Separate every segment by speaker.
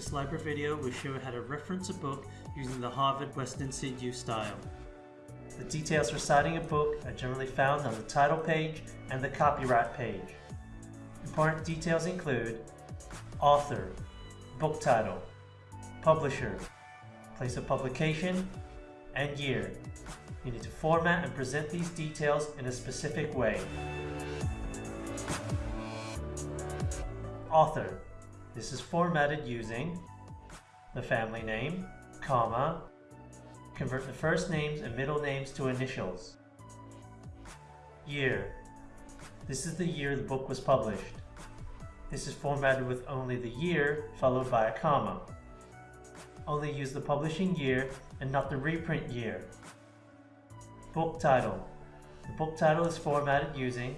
Speaker 1: This library video will show how to reference a book using the Harvard Western CU style. The details for citing a book are generally found on the title page and the copyright page. Important details include author, book title, publisher, place of publication, and year. You need to format and present these details in a specific way. Author. This is formatted using the family name, comma, convert the first names and middle names to initials. Year. This is the year the book was published. This is formatted with only the year followed by a comma. Only use the publishing year and not the reprint year. Book title. The book title is formatted using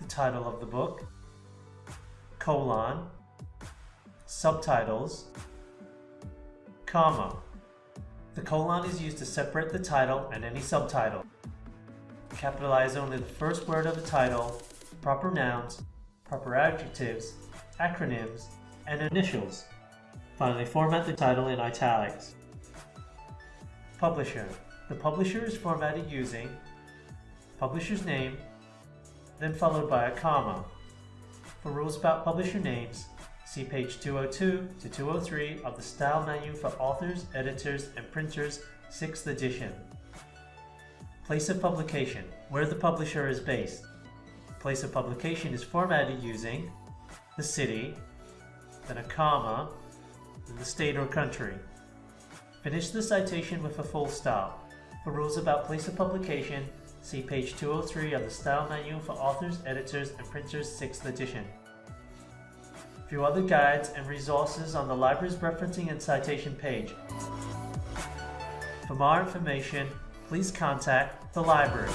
Speaker 1: the title of the book, colon, subtitles, comma. The colon is used to separate the title and any subtitle. Capitalize only the first word of the title, proper nouns, proper adjectives, acronyms, and initials. Finally, format the title in italics. Publisher. The publisher is formatted using publisher's name, then followed by a comma. For rules about publisher names, see page 202 to 203 of the Style Manual for Authors, Editors, and Printers, 6th edition. Place of publication, where the publisher is based. Place of publication is formatted using the city, then a comma, then the state or country. Finish the citation with a full stop. For rules about place of publication, See page 203 of the Style Manual for Authors, Editors, and Printers 6th edition. View other guides and resources on the library's referencing and citation page. For more information, please contact the library.